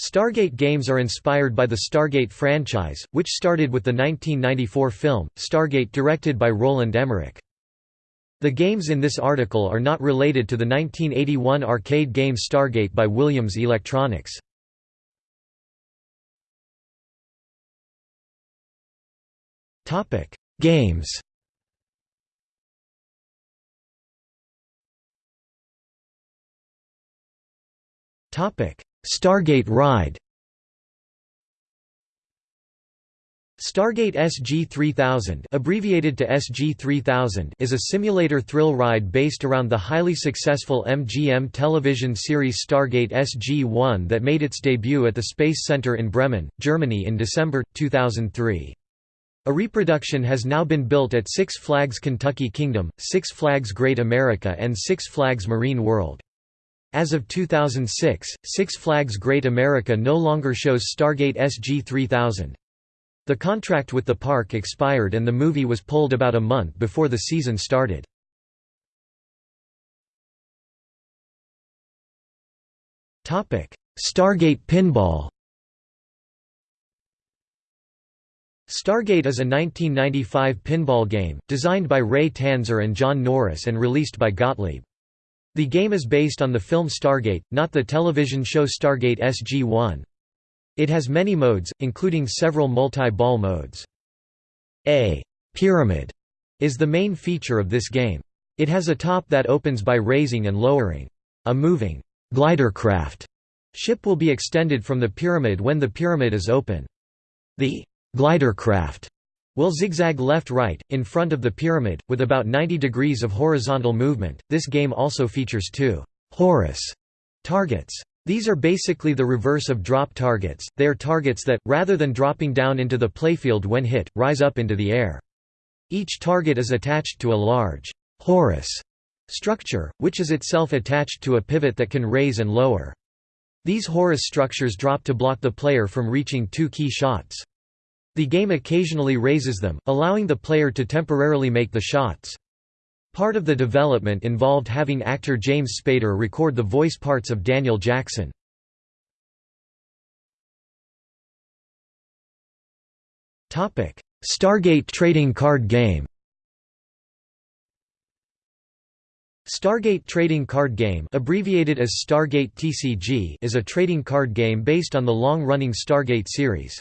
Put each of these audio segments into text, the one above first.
Stargate games are inspired by the Stargate franchise, which started with the 1994 film, Stargate directed by Roland Emmerich. The games in this article are not related to the 1981 arcade game Stargate by Williams Electronics. Games Stargate Ride Stargate SG-3000 abbreviated to SG-3000 is a simulator thrill ride based around the highly successful MGM television series Stargate SG-1 that made its debut at the Space Center in Bremen, Germany in December, 2003. A reproduction has now been built at Six Flags Kentucky Kingdom, Six Flags Great America and Six Flags Marine World. As of 2006, Six Flags Great America no longer shows Stargate SG-3000. The contract with the park expired and the movie was pulled about a month before the season started. Stargate Pinball Stargate is a 1995 pinball game, designed by Ray Tanzer and John Norris and released by Gottlieb. The game is based on the film Stargate, not the television show Stargate SG-1. It has many modes, including several multi-ball modes. A pyramid is the main feature of this game. It has a top that opens by raising and lowering. A moving glider craft ship will be extended from the pyramid when the pyramid is open. The glidercraft will zigzag left-right, in front of the pyramid, with about 90 degrees of horizontal movement. This game also features two Horus targets. These are basically the reverse of drop targets, they are targets that, rather than dropping down into the playfield when hit, rise up into the air. Each target is attached to a large Horus structure, which is itself attached to a pivot that can raise and lower. These Horus structures drop to block the player from reaching two key shots. The game occasionally raises them, allowing the player to temporarily make the shots. Part of the development involved having actor James Spader record the voice parts of Daniel Jackson. Stargate trading card game Stargate Trading Card Game abbreviated as Stargate TCG is a trading card game based on the long-running Stargate series.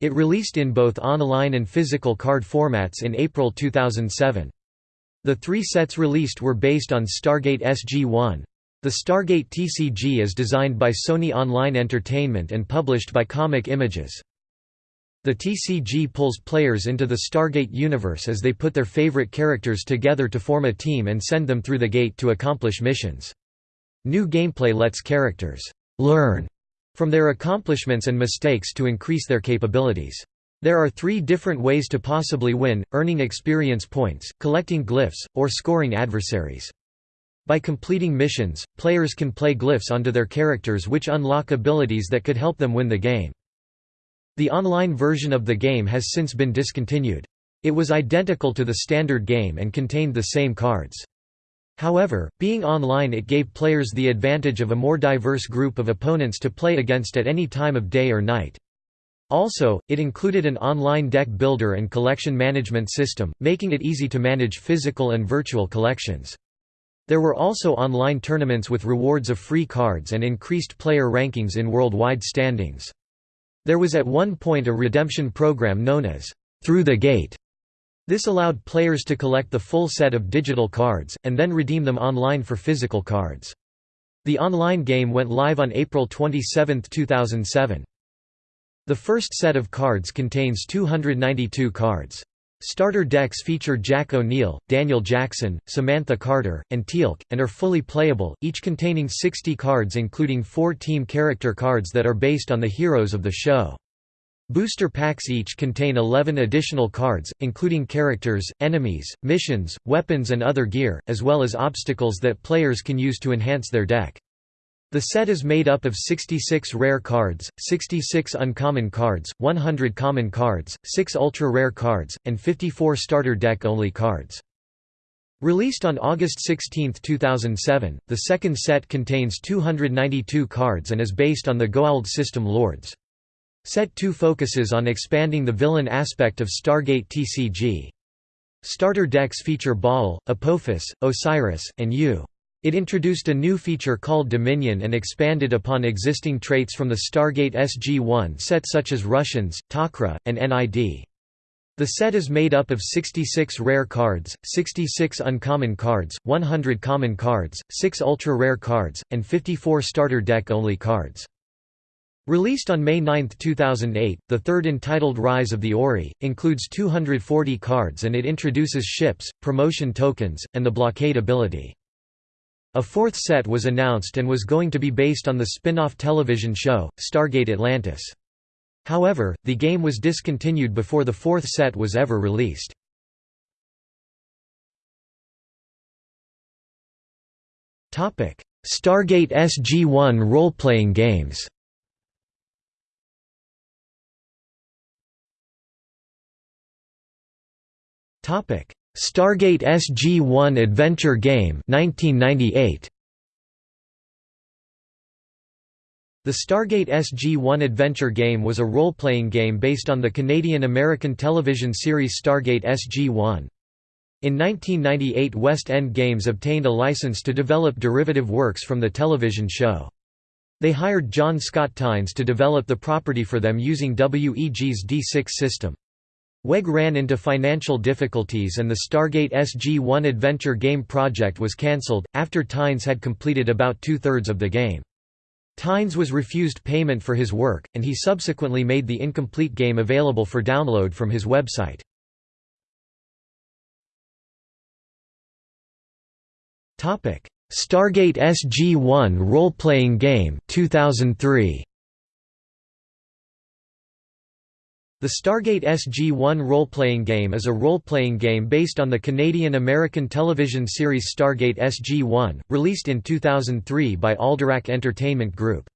It released in both online and physical card formats in April 2007. The three sets released were based on Stargate SG-1. The Stargate TCG is designed by Sony Online Entertainment and published by Comic Images. The TCG pulls players into the Stargate universe as they put their favorite characters together to form a team and send them through the gate to accomplish missions. New gameplay lets characters learn from their accomplishments and mistakes to increase their capabilities. There are three different ways to possibly win, earning experience points, collecting glyphs, or scoring adversaries. By completing missions, players can play glyphs onto their characters which unlock abilities that could help them win the game. The online version of the game has since been discontinued. It was identical to the standard game and contained the same cards. However, being online it gave players the advantage of a more diverse group of opponents to play against at any time of day or night. Also, it included an online deck builder and collection management system, making it easy to manage physical and virtual collections. There were also online tournaments with rewards of free cards and increased player rankings in worldwide standings. There was at one point a redemption program known as Through the Gate. This allowed players to collect the full set of digital cards, and then redeem them online for physical cards. The online game went live on April 27, 2007. The first set of cards contains 292 cards. Starter decks feature Jack O'Neill, Daniel Jackson, Samantha Carter, and Teal'c, and are fully playable, each containing 60 cards including four team character cards that are based on the heroes of the show. Booster packs each contain 11 additional cards, including characters, enemies, missions, weapons and other gear, as well as obstacles that players can use to enhance their deck. The set is made up of 66 rare cards, 66 uncommon cards, 100 common cards, 6 ultra-rare cards, and 54 starter deck-only cards. Released on August 16, 2007, the second set contains 292 cards and is based on the Goa'uld system Lords. Set 2 focuses on expanding the villain aspect of Stargate TCG. Starter decks feature Baal, Apophis, Osiris, and Yu. It introduced a new feature called Dominion and expanded upon existing traits from the Stargate SG-1 set such as Russians, Tok'ra, and NID. The set is made up of 66 rare cards, 66 uncommon cards, 100 common cards, 6 ultra-rare cards, and 54 starter deck-only cards. Released on May 9, 2008, the third entitled Rise of the Ori, includes 240 cards and it introduces ships, promotion tokens, and the blockade ability. A fourth set was announced and was going to be based on the spin-off television show, Stargate Atlantis. However, the game was discontinued before the fourth set was ever released. Stargate SG-1 role-playing games Stargate SG-1 Adventure Game 1998. The Stargate SG-1 adventure game was a role-playing game based on the Canadian-American television series Stargate SG-1. In 1998 West End Games obtained a license to develop derivative works from the television show. They hired John Scott Tynes to develop the property for them using WEG's D6 system. WEG ran into financial difficulties and the Stargate SG-1 adventure game project was cancelled, after Tynes had completed about two-thirds of the game. Tynes was refused payment for his work, and he subsequently made the incomplete game available for download from his website. Stargate SG-1 role-playing game 2003. The Stargate SG-1 role-playing game is a role-playing game based on the Canadian-American television series Stargate SG-1, released in 2003 by Alderac Entertainment Group.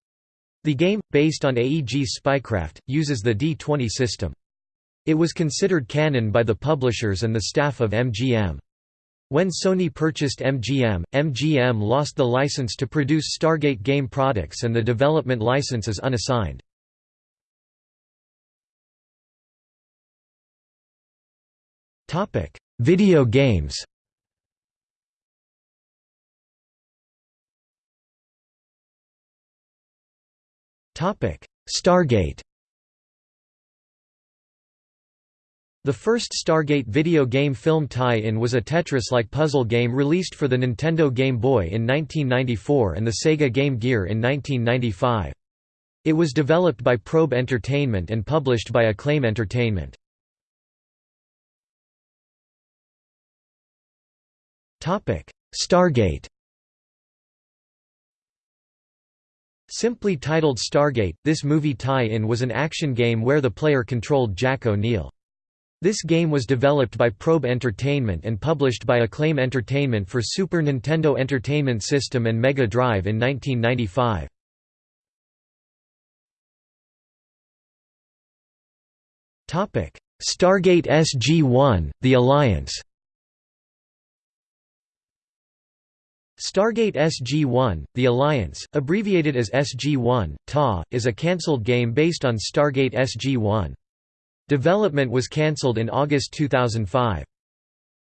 The game, based on AEG's Spycraft, uses the D20 system. It was considered canon by the publishers and the staff of MGM. When Sony purchased MGM, MGM lost the license to produce Stargate game products and the development license is unassigned. Video games Topic: Stargate The first Stargate video game film tie-in was a Tetris-like puzzle game released for the Nintendo Game Boy in 1994 and the Sega Game Gear in 1995. It was developed by Probe Entertainment and published by Acclaim Entertainment. Stargate Simply titled Stargate, this movie tie-in was an action game where the player controlled Jack O'Neill. This game was developed by Probe Entertainment and published by Acclaim Entertainment for Super Nintendo Entertainment System and Mega Drive in 1995. Stargate SG-1, The Alliance Stargate SG-1, The Alliance, abbreviated as SG-1, TA, is a cancelled game based on Stargate SG-1. Development was cancelled in August 2005.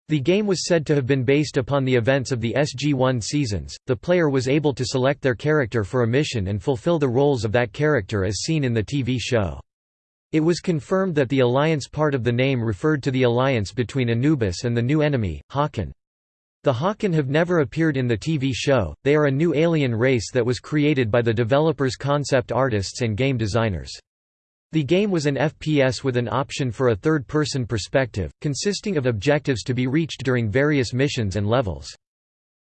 The game was said to have been based upon the events of the SG-1 seasons. The player was able to select their character for a mission and fulfill the roles of that character as seen in the TV show. It was confirmed that the Alliance part of the name referred to the alliance between Anubis and the new enemy, Hakan. The Hakan have never appeared in the TV show, they are a new alien race that was created by the developers concept artists and game designers. The game was an FPS with an option for a third-person perspective, consisting of objectives to be reached during various missions and levels.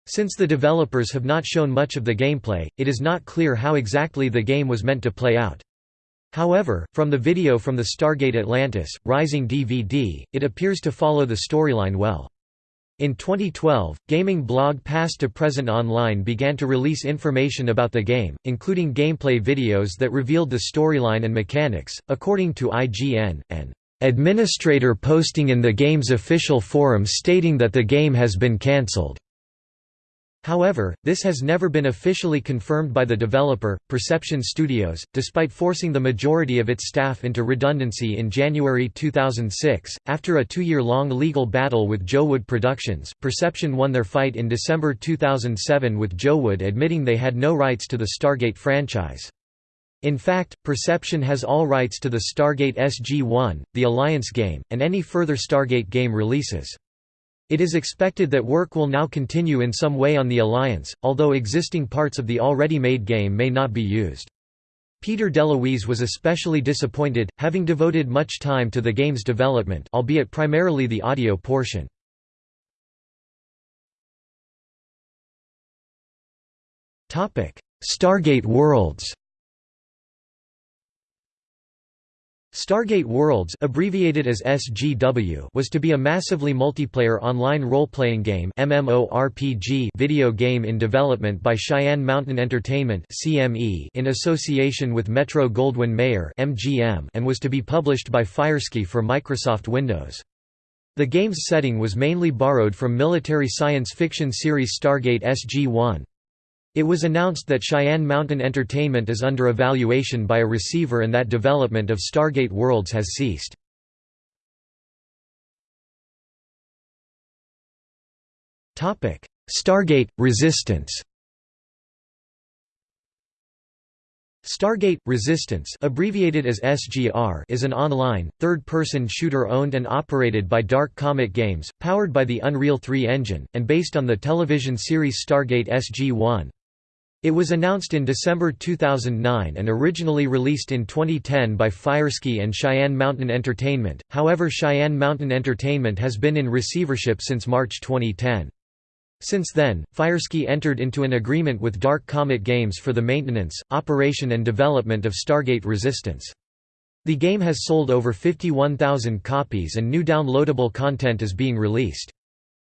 Since the developers have not shown much of the gameplay, it is not clear how exactly the game was meant to play out. However, from the video from the Stargate Atlantis, Rising DVD, it appears to follow the storyline well. In 2012, gaming blog Past to Present Online began to release information about the game, including gameplay videos that revealed the storyline and mechanics. According to IGN, an administrator posting in the game's official forum stating that the game has been cancelled. However, this has never been officially confirmed by the developer, Perception Studios, despite forcing the majority of its staff into redundancy in January 2006. After a two year long legal battle with JoWood Productions, Perception won their fight in December 2007 with JoWood admitting they had no rights to the Stargate franchise. In fact, Perception has all rights to the Stargate SG-1, the Alliance game, and any further Stargate game releases. It is expected that work will now continue in some way on the Alliance, although existing parts of the already made game may not be used. Peter DeLuise was especially disappointed, having devoted much time to the game's development albeit primarily the audio portion. Stargate Worlds Stargate Worlds abbreviated as SGW was to be a massively multiplayer online role-playing game MMORPG video game in development by Cheyenne Mountain Entertainment CME in association with Metro-Goldwyn-Mayer MGM and was to be published by Firesky for Microsoft Windows. The game's setting was mainly borrowed from military science fiction series Stargate SG-1. It was announced that Cheyenne Mountain Entertainment is under evaluation by a receiver and that development of Stargate Worlds has ceased. Stargate – Resistance Stargate Resistance, abbreviated as SGR, is an online, third-person shooter owned and operated by Dark Comet Games, powered by the Unreal 3 engine, and based on the television series Stargate SG-1. It was announced in December 2009 and originally released in 2010 by Firesky and Cheyenne Mountain Entertainment, however Cheyenne Mountain Entertainment has been in receivership since March 2010. Since then, Firesky entered into an agreement with Dark Comet Games for the maintenance, operation and development of Stargate Resistance. The game has sold over 51,000 copies and new downloadable content is being released.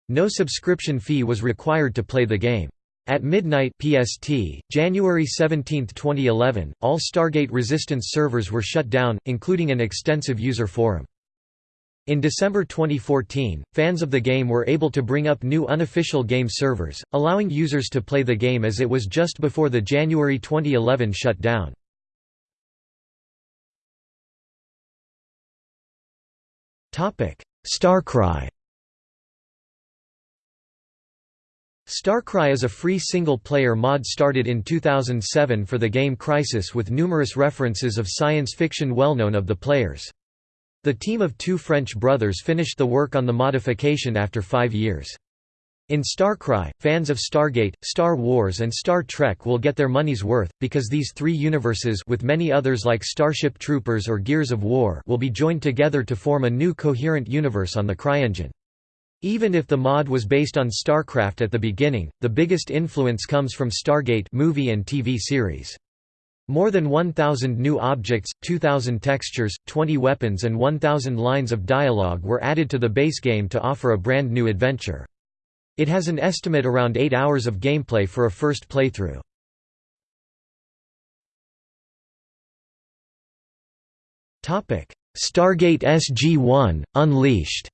No subscription fee was required to play the game. At midnight PST, January 17, 2011, all Stargate Resistance servers were shut down, including an extensive user forum. In December 2014, fans of the game were able to bring up new unofficial game servers, allowing users to play the game as it was just before the January 2011 shutdown. Starcry Starcry is a free single-player mod started in 2007 for the game Crysis with numerous references of science fiction well known of the players. The team of two French brothers finished the work on the modification after five years. In Starcry, fans of Stargate, Star Wars and Star Trek will get their money's worth, because these three universes with many others like Starship Troopers or Gears of War will be joined together to form a new coherent universe on the CryEngine. Even if the mod was based on StarCraft at the beginning, the biggest influence comes from Stargate movie and TV series. More than 1,000 new objects, 2,000 textures, 20 weapons and 1,000 lines of dialogue were added to the base game to offer a brand new adventure. It has an estimate around 8 hours of gameplay for a first playthrough. Stargate SG-1, Unleashed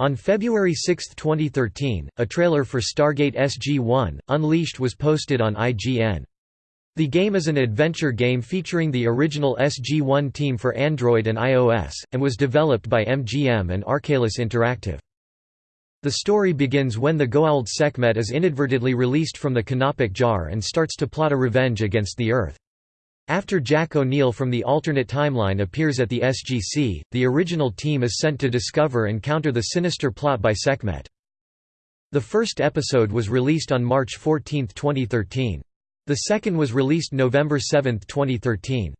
On February 6, 2013, a trailer for Stargate SG-1, Unleashed was posted on IGN. The game is an adventure game featuring the original SG-1 team for Android and iOS, and was developed by MGM and Arkalis Interactive. The story begins when the Goa'uld Sekhmet is inadvertently released from the Canopic jar and starts to plot a revenge against the Earth. After Jack O'Neill from the alternate timeline appears at the SGC, the original team is sent to discover and counter the sinister plot by Sekhmet. The first episode was released on March 14, 2013. The second was released November 7, 2013.